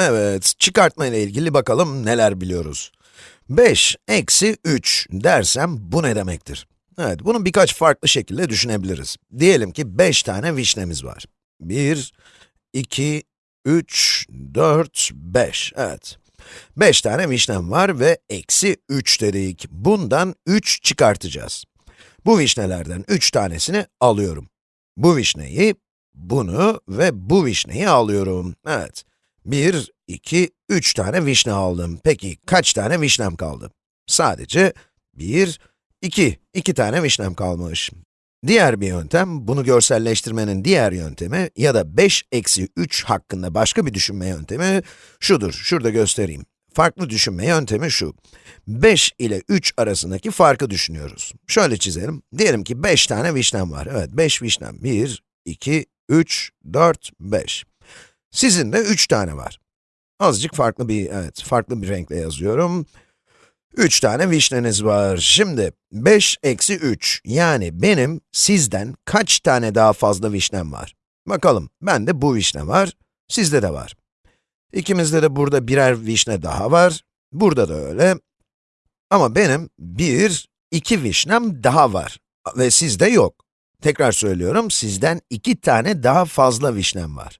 Evet, çıkartma ile ilgili bakalım neler biliyoruz. 5 eksi 3 dersem bu ne demektir? Evet, bunu birkaç farklı şekilde düşünebiliriz. Diyelim ki 5 tane vişnemiz var. 1, 2, 3, 4, 5. Evet. 5 tane vişnem var ve eksi 3 dedik. Bundan 3 çıkartacağız. Bu vişnelerden 3 tanesini alıyorum. Bu vişneyi, bunu ve bu vişneyi alıyorum. Evet. 1, 2, 3 tane vişne aldım. Peki kaç tane vişnem kaldı? Sadece 1, 2, 2 tane vişnem kalmış. Diğer bir yöntem, bunu görselleştirmenin diğer yöntemi ya da 5 eksi 3 hakkında başka bir düşünme yöntemi şudur, şurada göstereyim. Farklı düşünme yöntemi şu. 5 ile 3 arasındaki farkı düşünüyoruz. Şöyle çizelim. Diyelim ki 5 tane vişnem var. Evet, 5 vişnem. 1, 2, 3, 4, 5. Sizin de 3 tane var. Azıcık farklı bir, evet, farklı bir renkle yazıyorum. 3 tane vişneniz var. Şimdi 5 eksi 3, yani benim sizden kaç tane daha fazla vişnem var? Bakalım, bende bu vişne var, sizde de var. İkimizde de burada birer vişne daha var, burada da öyle. Ama benim bir, iki vişnem daha var ve sizde yok. Tekrar söylüyorum, sizden iki tane daha fazla vişnem var.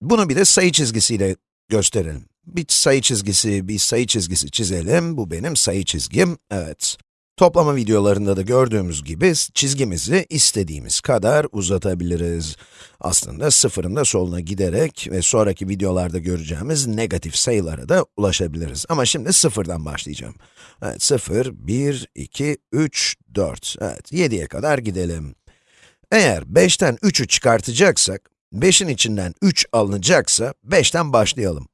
Bunu bir de sayı çizgisiyle gösterelim. Bir sayı çizgisi, bir sayı çizgisi çizelim. Bu benim sayı çizgim, evet. Toplama videolarında da gördüğümüz gibi çizgimizi istediğimiz kadar uzatabiliriz. Aslında sıfırın da soluna giderek ve sonraki videolarda göreceğimiz negatif sayılara da ulaşabiliriz. Ama şimdi sıfırdan başlayacağım. Evet, 0, 1, 2, 3, 4. Evet, 7'ye kadar gidelim. Eğer 5'ten 3'ü çıkartacaksak, 5'in içinden 3 alınacaksa, 5'ten başlayalım.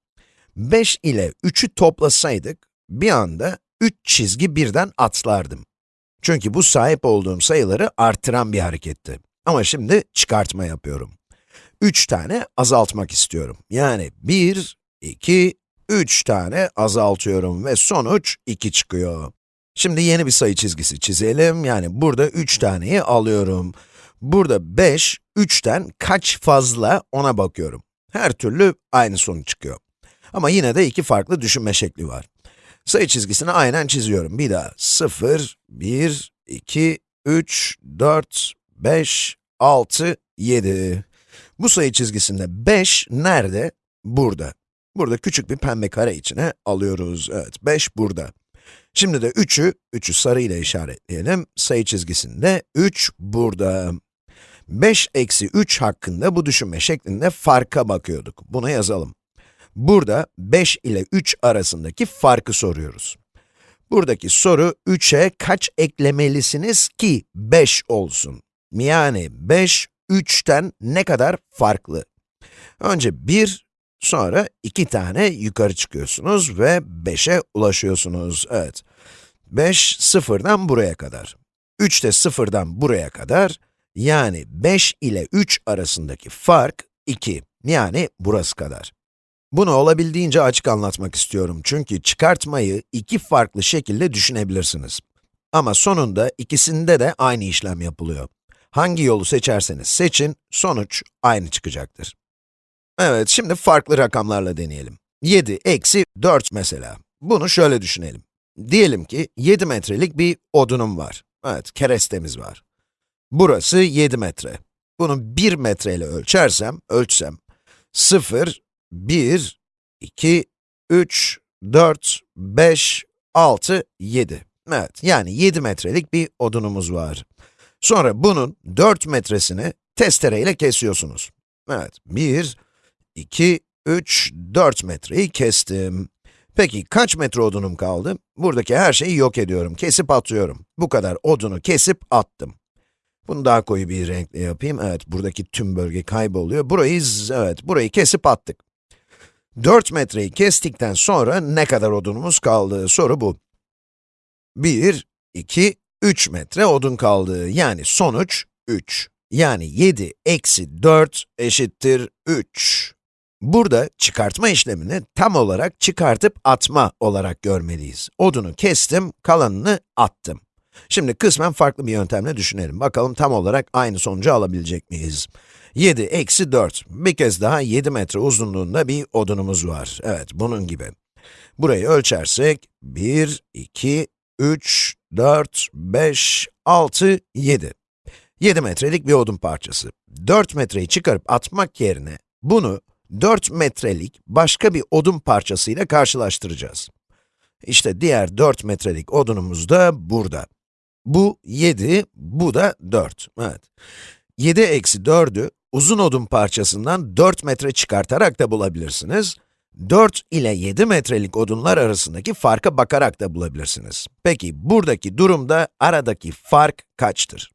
5 ile 3'ü toplasaydık, bir anda 3 çizgi birden atlardım. Çünkü bu sahip olduğum sayıları artıran bir hareketti. Ama şimdi çıkartma yapıyorum. 3 tane azaltmak istiyorum. Yani 1, 2, 3 tane azaltıyorum ve sonuç 2 çıkıyor. Şimdi yeni bir sayı çizgisi çizelim. Yani burada 3 taneyi alıyorum. Burada 5, 3'ten kaç fazla ona bakıyorum. Her türlü aynı sonuç çıkıyor. Ama yine de iki farklı düşünme şekli var. Sayı çizgisini aynen çiziyorum. Bir daha. 0, 1, 2, 3, 4, 5, 6, 7. Bu sayı çizgisinde 5 nerede? Burada. Burada küçük bir pembe kare içine alıyoruz. Evet, 5 burada. Şimdi de 3'ü, 3'ü sarı ile işaretleyelim. Sayı çizgisinde 3 burada. 5 eksi 3 hakkında bu düşünme şeklinde farka bakıyorduk. Bunu yazalım. Burada 5 ile 3 arasındaki farkı soruyoruz. Buradaki soru 3'e kaç eklemelisiniz ki 5 olsun? Yani 5, 3'ten ne kadar farklı? Önce 1, sonra 2 tane yukarı çıkıyorsunuz ve 5'e ulaşıyorsunuz. Evet. 5, 0'dan buraya kadar. 3 de 0'dan buraya kadar. Yani 5 ile 3 arasındaki fark 2. Yani burası kadar. Bunu olabildiğince açık anlatmak istiyorum çünkü çıkartmayı iki farklı şekilde düşünebilirsiniz. Ama sonunda ikisinde de aynı işlem yapılıyor. Hangi yolu seçerseniz seçin, sonuç aynı çıkacaktır. Evet, şimdi farklı rakamlarla deneyelim. 7 eksi 4 mesela. Bunu şöyle düşünelim. Diyelim ki 7 metrelik bir odunum var. Evet, kerestemiz var. Burası 7 metre. Bunu 1 metre ile ölçersem, ölçsem, 0, 1, 2, 3, 4, 5, 6, 7. Evet, yani 7 metrelik bir odunumuz var. Sonra bunun 4 metresini testereyle kesiyorsunuz. Evet, 1, 2, 3, 4 metreyi kestim. Peki kaç metre odunum kaldı? Buradaki her şeyi yok ediyorum, kesip atıyorum. Bu kadar odunu kesip attım. Bunu daha koyu bir renkle yapayım. Evet, buradaki tüm bölge kayboluyor. Burayı, evet, burayı kesip attık. 4 metreyi kestikten sonra ne kadar odunumuz kaldı? Soru bu. 1, 2, 3 metre odun kaldı. Yani sonuç 3. Yani 7 eksi 4 eşittir 3. Burada çıkartma işlemini tam olarak çıkartıp atma olarak görmeliyiz. Odunu kestim, kalanını attım. Şimdi kısmen farklı bir yöntemle düşünelim. Bakalım tam olarak aynı sonucu alabilecek miyiz? 7 eksi 4. Bir kez daha 7 metre uzunluğunda bir odunumuz var. Evet, bunun gibi. Burayı ölçersek, 1, 2, 3, 4, 5, 6, 7. 7 metrelik bir odun parçası. 4 metreyi çıkarıp atmak yerine, bunu 4 metrelik başka bir odun parçasıyla karşılaştıracağız. İşte diğer 4 metrelik odunumuz da burada. Bu 7, bu da 4. Evet. 7 eksi 4'ü uzun odun parçasından 4 metre çıkartarak da bulabilirsiniz. 4 ile 7 metrelik odunlar arasındaki farka bakarak da bulabilirsiniz. Peki, buradaki durumda aradaki fark kaçtır?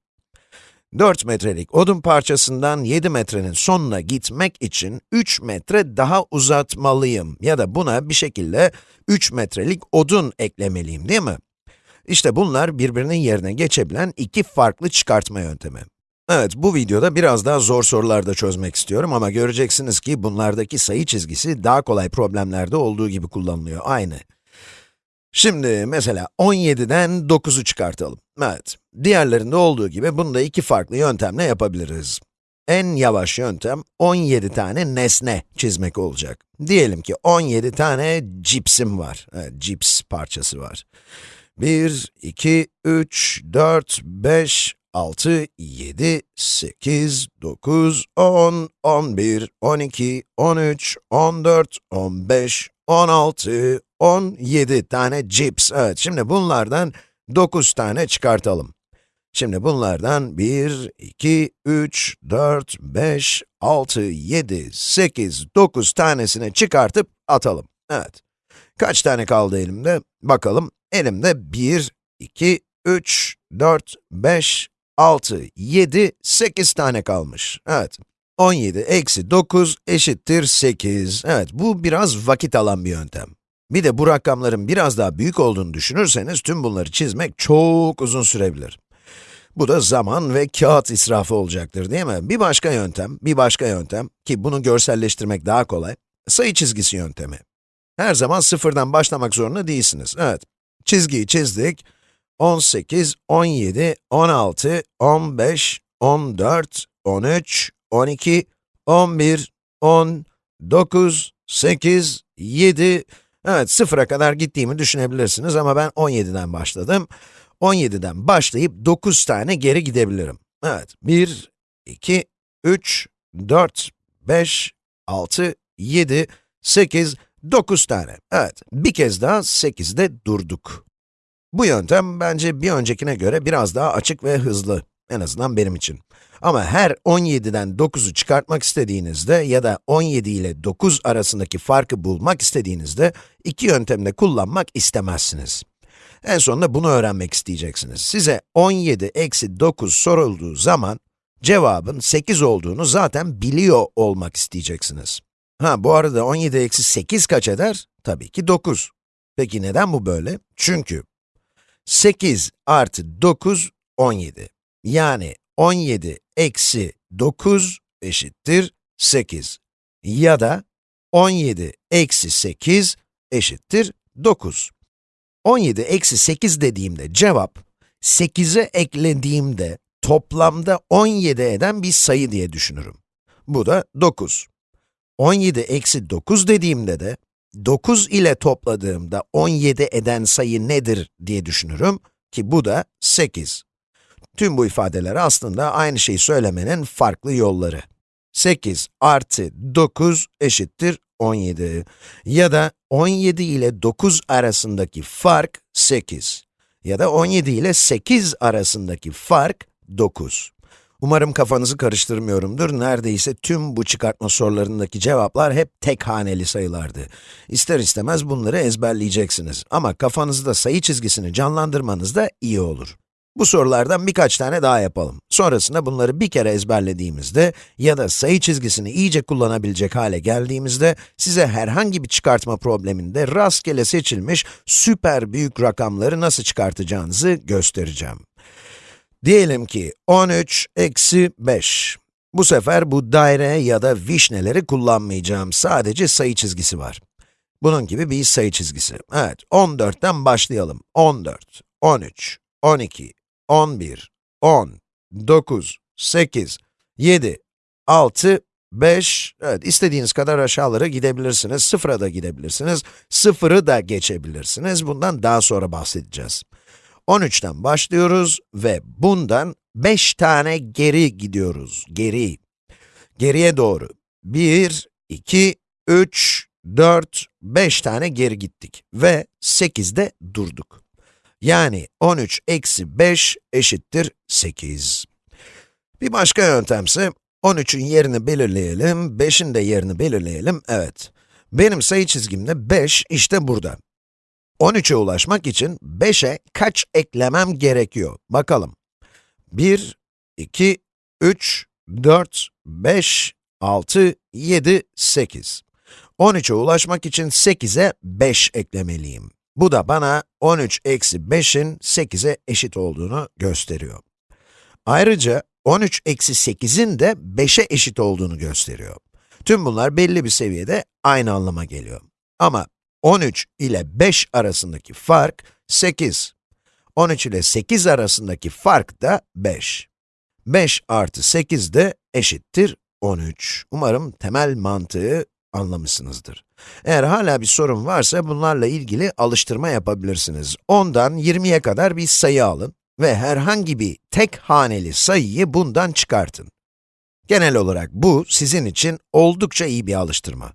4 metrelik odun parçasından 7 metrenin sonuna gitmek için 3 metre daha uzatmalıyım ya da buna bir şekilde 3 metrelik odun eklemeliyim değil mi? İşte bunlar birbirinin yerine geçebilen iki farklı çıkartma yöntemi. Evet, bu videoda biraz daha zor sorularda çözmek istiyorum ama göreceksiniz ki bunlardaki sayı çizgisi daha kolay problemlerde olduğu gibi kullanılıyor, aynı. Şimdi mesela 17'den 9'u çıkartalım. Evet, diğerlerinde olduğu gibi bunu da iki farklı yöntemle yapabiliriz. En yavaş yöntem 17 tane nesne çizmek olacak. Diyelim ki 17 tane cipsim var, evet, cips parçası var. 1, 2, 3, 4, 5, 6, 7, 8, 9, 10, 11, 12, 13, 14, 15, 16, 17 tane cips. Evet, şimdi bunlardan 9 tane çıkartalım. Şimdi bunlardan 1, 2, 3, 4, 5, 6, 7, 8, 9 tanesini çıkartıp atalım. Evet. Kaç tane kaldı elimde? Bakalım. Elimde 1, 2, 3, 4, 5, 6, 7, 8 tane kalmış. Evet. 17 eksi 9 eşittir 8. Evet, bu biraz vakit alan bir yöntem. Bir de bu rakamların biraz daha büyük olduğunu düşünürseniz, tüm bunları çizmek çok uzun sürebilir. Bu da zaman ve kağıt israfı olacaktır değil mi? Bir başka yöntem, bir başka yöntem ki bunu görselleştirmek daha kolay, sayı çizgisi yöntemi. Her zaman sıfırdan başlamak zorunda değilsiniz. Evet, çizgiyi çizdik. 18, 17, 16, 15, 14, 13, 12, 11, 10, 9, 8, 7, evet sıfıra kadar gittiğimi düşünebilirsiniz ama ben 17'den başladım. 17'den başlayıp 9 tane geri gidebilirim. Evet, 1, 2, 3, 4, 5, 6, 7, 8, 9 tane. Evet, bir kez daha 8'de durduk. Bu yöntem bence bir öncekine göre biraz daha açık ve hızlı. En azından benim için. Ama her 17'den 9'u çıkartmak istediğinizde ya da 17 ile 9 arasındaki farkı bulmak istediğinizde iki yöntemde kullanmak istemezsiniz. En sonunda bunu öğrenmek isteyeceksiniz. Size 17 eksi 9 sorulduğu zaman cevabın 8 olduğunu zaten biliyor olmak isteyeceksiniz. Ha bu arada 17 eksi 8 kaç eder? Tabii ki 9. Peki neden bu böyle? Çünkü 8 artı 9, 17. Yani 17 eksi 9 eşittir 8. Ya da 17 eksi 8 eşittir 9. 17 eksi 8 dediğimde cevap, 8'e eklediğimde toplamda 17 eden bir sayı diye düşünürüm. Bu da 9. 17 eksi 9 dediğimde de 9 ile topladığımda 17 eden sayı nedir diye düşünürüm ki bu da 8. Tüm bu ifadeler aslında aynı şeyi söylemenin farklı yolları. 8 artı 9 eşittir 17 ya da 17 ile 9 arasındaki fark 8 ya da 17 ile 8 arasındaki fark 9. Umarım kafanızı karıştırmıyorumdur. Neredeyse tüm bu çıkartma sorularındaki cevaplar hep tek haneli sayılardı. İster istemez bunları ezberleyeceksiniz. Ama kafanızda sayı çizgisini canlandırmanız da iyi olur. Bu sorulardan birkaç tane daha yapalım. Sonrasında bunları bir kere ezberlediğimizde ya da sayı çizgisini iyice kullanabilecek hale geldiğimizde size herhangi bir çıkartma probleminde rastgele seçilmiş süper büyük rakamları nasıl çıkartacağınızı göstereceğim. Diyelim ki 13 eksi 5. Bu sefer bu daire ya da vişneleri kullanmayacağım. Sadece sayı çizgisi var. Bunun gibi bir sayı çizgisi. Evet, 14'ten başlayalım. 14, 13, 12, 11, 10, 9, 8, 7, 6, 5, evet istediğiniz kadar aşağılara gidebilirsiniz, sıfıra da gidebilirsiniz, sıfırı da geçebilirsiniz, bundan daha sonra bahsedeceğiz. 13'ten başlıyoruz ve bundan 5 tane geri gidiyoruz, geri. Geriye doğru. 1, 2, 3, 4, 5 tane geri gittik ve 8'de durduk. Yani 13 eksi 5 eşittir 8. Bir başka yöntemse 13'ün yerini belirleyelim, 5'in de yerini belirleyelim, evet. Benim sayı çizgimde 5 işte burada. 13'e ulaşmak için 5'e kaç eklemem gerekiyor? Bakalım. 1, 2, 3, 4, 5, 6, 7, 8. 13'e ulaşmak için 8'e 5 eklemeliyim. Bu da bana 13 eksi 5'in 8'e eşit olduğunu gösteriyor. Ayrıca 13 eksi 8'in de 5'e eşit olduğunu gösteriyor. Tüm bunlar belli bir seviyede aynı anlama geliyor. Ama 13 ile 5 arasındaki fark 8. 13 ile 8 arasındaki fark da 5. 5 artı 8 de eşittir 13. Umarım temel mantığı anlamışsınızdır. Eğer hala bir sorun varsa bunlarla ilgili alıştırma yapabilirsiniz. 10'dan 20'ye kadar bir sayı alın ve herhangi bir tek haneli sayıyı bundan çıkartın. Genel olarak bu sizin için oldukça iyi bir alıştırma.